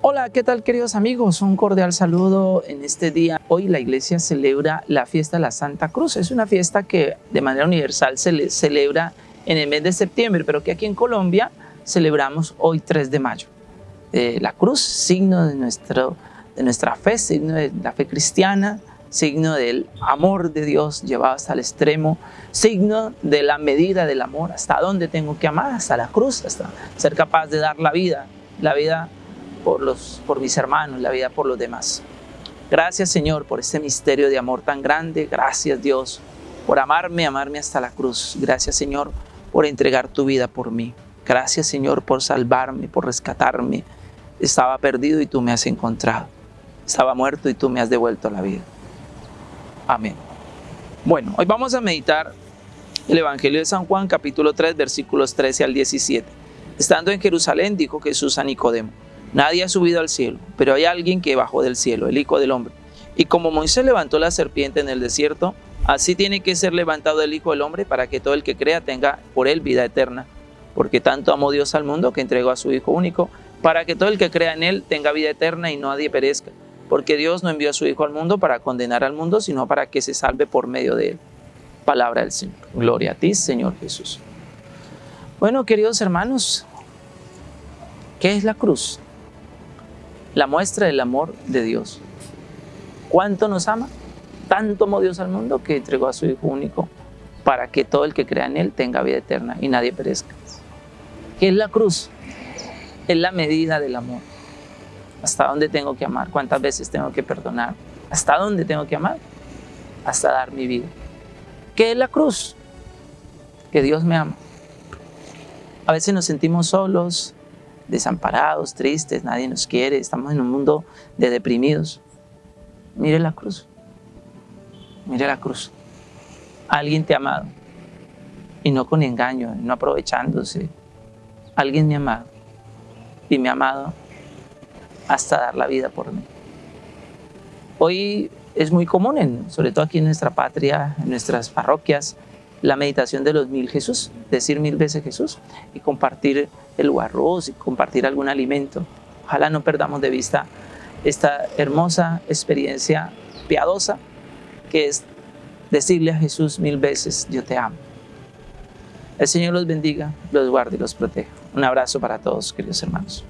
Hola, ¿qué tal queridos amigos? Un cordial saludo en este día. Hoy la iglesia celebra la fiesta de la Santa Cruz. Es una fiesta que de manera universal se celebra en el mes de septiembre, pero que aquí en Colombia celebramos hoy 3 de mayo. Eh, la cruz, signo de, nuestro, de nuestra fe, signo de la fe cristiana, signo del amor de Dios llevado hasta el extremo, signo de la medida del amor, hasta dónde tengo que amar, hasta la cruz, hasta ser capaz de dar la vida, la vida por, los, por mis hermanos, la vida por los demás. Gracias Señor por este misterio de amor tan grande. Gracias Dios por amarme, amarme hasta la cruz. Gracias Señor por entregar tu vida por mí. Gracias Señor por salvarme, por rescatarme. Estaba perdido y tú me has encontrado. Estaba muerto y tú me has devuelto la vida. Amén. Bueno, hoy vamos a meditar el Evangelio de San Juan, capítulo 3, versículos 13 al 17. Estando en Jerusalén, dijo Jesús a Nicodemo, Nadie ha subido al cielo, pero hay alguien que bajó del cielo, el Hijo del Hombre. Y como Moisés levantó la serpiente en el desierto, así tiene que ser levantado el Hijo del Hombre para que todo el que crea tenga por él vida eterna. Porque tanto amó Dios al mundo que entregó a su Hijo único, para que todo el que crea en él tenga vida eterna y nadie perezca. Porque Dios no envió a su Hijo al mundo para condenar al mundo, sino para que se salve por medio de él. Palabra del Señor. Gloria a ti, Señor Jesús. Bueno, queridos hermanos, ¿qué es la cruz? La muestra del amor de Dios. ¿Cuánto nos ama? Tanto amó Dios al mundo que entregó a su Hijo único para que todo el que crea en Él tenga vida eterna y nadie perezca. ¿Qué es la cruz? Es la medida del amor. ¿Hasta dónde tengo que amar? ¿Cuántas veces tengo que perdonar? ¿Hasta dónde tengo que amar? Hasta dar mi vida. ¿Qué es la cruz? Que Dios me ama. A veces nos sentimos solos, desamparados, tristes, nadie nos quiere, estamos en un mundo de deprimidos. Mire la cruz, mire la cruz. Alguien te ha amado y no con engaño, no aprovechándose. Alguien me ha amado y me ha amado hasta dar la vida por mí. Hoy es muy común, sobre todo aquí en nuestra patria, en nuestras parroquias, la meditación de los mil Jesús, decir mil veces Jesús y compartir el arroz y compartir algún alimento. Ojalá no perdamos de vista esta hermosa experiencia piadosa que es decirle a Jesús mil veces, yo te amo. El Señor los bendiga, los guarde y los proteja. Un abrazo para todos, queridos hermanos.